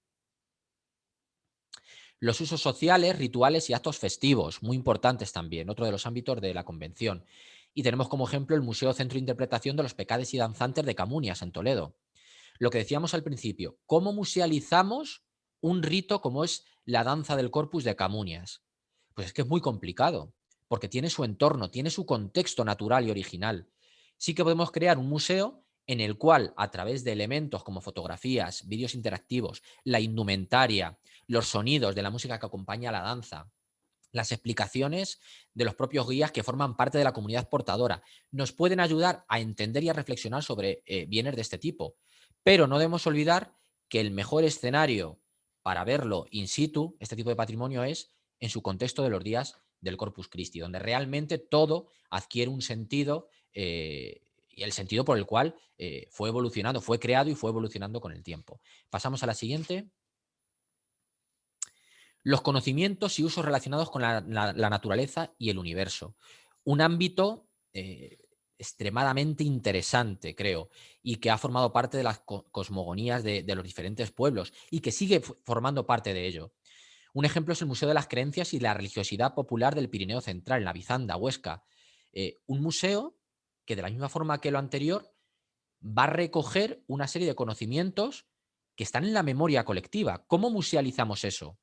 los usos sociales, rituales y actos festivos, muy importantes también, otro de los ámbitos de la convención. Y tenemos como ejemplo el Museo Centro de Interpretación de los Pecades y Danzantes de Camunias, en Toledo. Lo que decíamos al principio, ¿cómo musealizamos un rito como es la danza del corpus de Camunias? Pues es que es muy complicado, porque tiene su entorno, tiene su contexto natural y original. Sí que podemos crear un museo en el cual a través de elementos como fotografías, vídeos interactivos, la indumentaria, los sonidos de la música que acompaña a la danza, las explicaciones de los propios guías que forman parte de la comunidad portadora, nos pueden ayudar a entender y a reflexionar sobre eh, bienes de este tipo. Pero no debemos olvidar que el mejor escenario para verlo in situ, este tipo de patrimonio, es en su contexto de los días del Corpus Christi, donde realmente todo adquiere un sentido eh, y el sentido por el cual eh, fue evolucionando, fue creado y fue evolucionando con el tiempo. Pasamos a la siguiente. Los conocimientos y usos relacionados con la, naturaleza y el universo. Un ámbito eh, extremadamente interesante, creo, y que ha formado parte de las cosmogonías de, los diferentes pueblos y que sigue formando parte de ello. Un ejemplo es el Museo de las Creencias y la Religiosidad Popular del Pirineo Central, en la Bizanda, Huesca. Eh, un museo que de la misma forma que lo anterior, va a recoger una serie de conocimientos que están en la memoria colectiva. ¿Cómo musealizamos eso?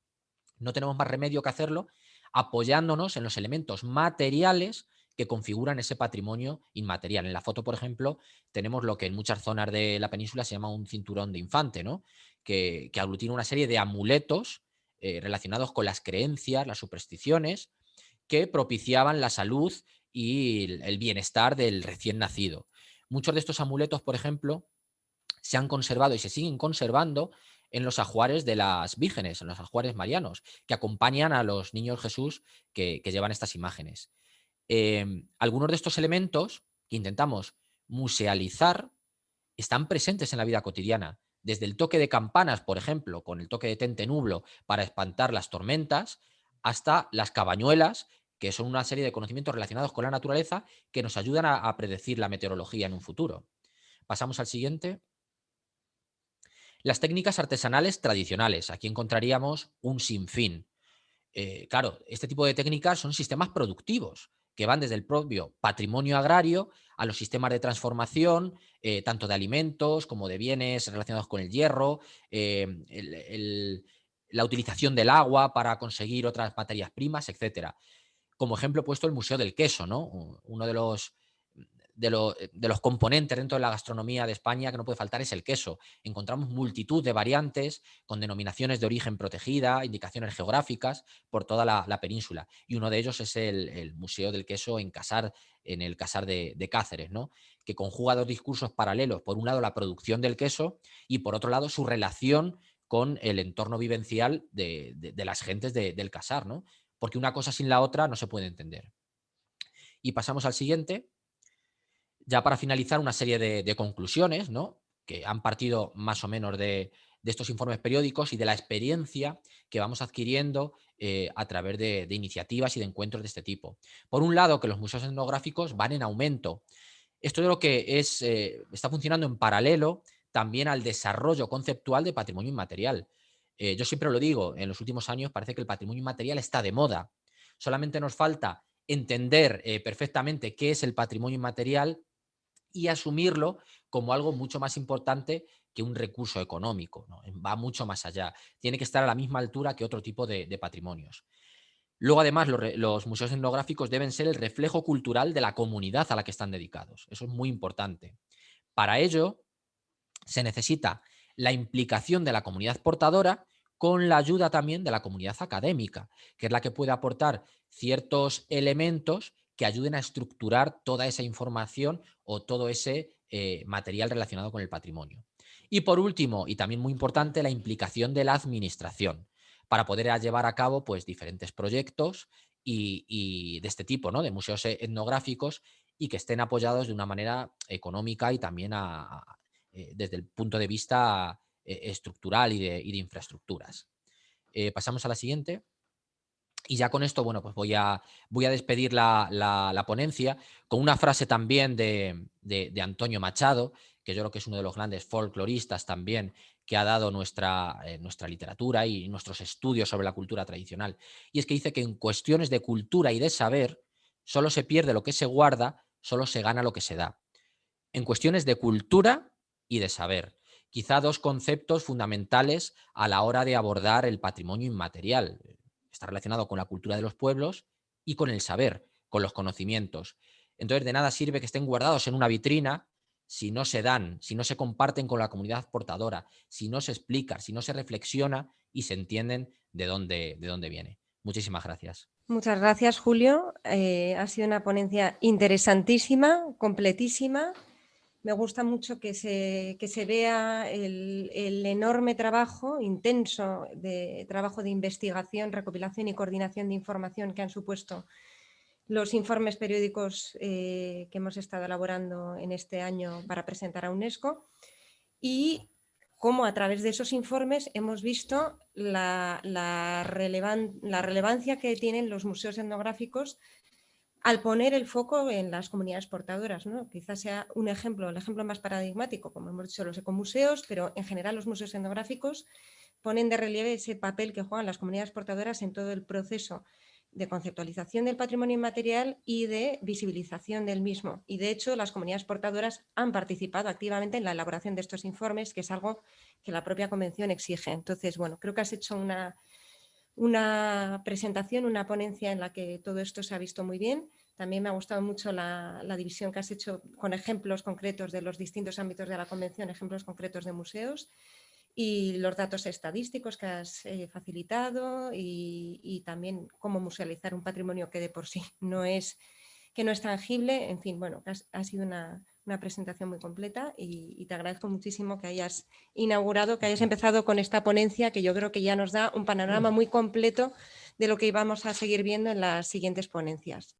No tenemos más remedio que hacerlo apoyándonos en los elementos materiales que configuran ese patrimonio inmaterial. En la foto, por ejemplo, tenemos lo que en muchas zonas de la península se llama un cinturón de infante, ¿no? que, aglutina una serie de amuletos eh, relacionados con las creencias, las supersticiones, que propiciaban la salud y el bienestar del recién nacido. Muchos de estos amuletos, por ejemplo, se han conservado y se siguen conservando en los ajuares de las vírgenes, en los ajuares marianos, que acompañan a los niños Jesús que, llevan estas imágenes. Em, algunos de estos elementos que intentamos musealizar están presentes en la vida cotidiana, desde el toque de campanas, por ejemplo, con el toque de tente nublo para espantar las tormentas, hasta las cabañuelas que son una serie de conocimientos relacionados con la naturaleza que nos ayudan a, predecir la meteorología en un futuro. Pasamos al siguiente. Las técnicas artesanales tradicionales. Aquí encontraríamos un sinfín. Eh, claro, este tipo de técnicas son sistemas productivos que van desde el propio patrimonio agrario a los sistemas de transformación, eh, tanto de alimentos como de bienes relacionados con el hierro, eh, la utilización del agua para conseguir otras materias primas, etc. Como ejemplo he puesto el Museo del Queso, ¿no? uno de los eh, de, los componentes dentro de la gastronomía de España que no puede faltar es el queso. Encontramos multitud de variantes con denominaciones de origen protegida, indicaciones geográficas por toda la, península. Y uno de ellos es el, Museo del Queso en Casar, en el Casar de, Cáceres, ¿no? que conjuga dos discursos paralelos. Por un lado, la producción del queso y por otro lado, su relación con el entorno vivencial de, las gentes del Casar, ¿no? Porque una cosa sin la otra no se puede entender. Y pasamos al siguiente, ya para finalizar, una serie de, conclusiones, ¿no? que han partido más o menos de, estos informes periódicos y de la experiencia que vamos adquiriendo eh, a través de, iniciativas y de encuentros de este tipo. Por un lado, que los museos etnográficos van en aumento. Esto es lo que es, eh, está funcionando en paralelo también al desarrollo conceptual de patrimonio inmaterial. Eh, yo siempre lo digo, en los últimos años parece que el patrimonio inmaterial está de moda. Solamente nos falta entender perfectamente qué es el patrimonio inmaterial y asumirlo como algo mucho más importante que un recurso económico. Va mucho más allá. Tiene que estar a la misma altura que otro tipo de, patrimonios. Luego, además, los, museos etnográficos deben ser el reflejo cultural de la comunidad a la que están dedicados. Eso es muy importante. Para ello, se necesita la implicación de la comunidad portadora con la ayuda también de la comunidad académica, que es la que puede aportar ciertos elementos que ayuden a estructurar toda esa información o todo ese eh, material relacionado con el patrimonio. Y por último, y también muy importante, la implicación de la administración para poder llevar a cabo pues, diferentes proyectos y, de este tipo, ¿no? de museos etnográficos y que estén apoyados de una manera económica y también eh, desde el punto de vista eh, estructural y de, infraestructuras. pasamos a la siguiente. Y ya con esto, bueno, pues voy a, voy a despedir la, ponencia con una frase también de, Antonio Machado, que yo creo que es uno de los grandes folcloristas también que ha dado nuestra, eh, nuestra literatura y nuestros estudios sobre la cultura tradicional. Y es que dice que en cuestiones de cultura y de saber, solo se pierde lo que se guarda, solo se gana lo que se da. En cuestiones de cultura y de saber. Quizá dos conceptos fundamentales a la hora de abordar el patrimonio inmaterial está relacionado con la cultura de los pueblos y con el saber, con los conocimientos. Entonces, de nada sirve que estén guardados en una vitrina si no se dan, si no se comparten con la comunidad portadora, si no se explica, si no se reflexiona y se entienden de dónde, de dónde viene. Muchísimas gracias. Muchas gracias, Julio. Eh, ha sido una ponencia interesantísima, completísima me gusta mucho que se, se vea el, enorme trabajo intenso de trabajo de investigación, recopilación y coordinación de información que han supuesto los informes periódicos eh, que hemos estado elaborando en este año para presentar a UNESCO. Y cómo a través de esos informes hemos visto la, la relevancia que tienen los museos etnográficos al poner el foco en las comunidades portadoras. Quizás sea un ejemplo, el ejemplo más paradigmático, como hemos dicho, los ecomuseos, pero en general los museos etnográficos ponen de relieve ese papel que juegan las comunidades portadoras en todo el proceso de conceptualización del patrimonio inmaterial y de visibilización del mismo. Y de hecho, las comunidades portadoras han participado activamente en la elaboración de estos informes, que es algo que la propia convención exige. Entonces, bueno, creo que has hecho una, una presentación, una ponencia en la que todo esto se ha visto muy bien. También me ha gustado mucho la, división que has hecho con ejemplos concretos de los distintos ámbitos de la convención, ejemplos concretos de museos y los datos estadísticos que has eh, facilitado y, también cómo musealizar un patrimonio que de por sí no es, que no es tangible. En fin, bueno, ha sido una, una presentación muy completa y, te agradezco muchísimo que hayas inaugurado, que hayas empezado con esta ponencia que yo creo que ya nos da un panorama muy completo de lo que íbamos a seguir viendo en las siguientes ponencias.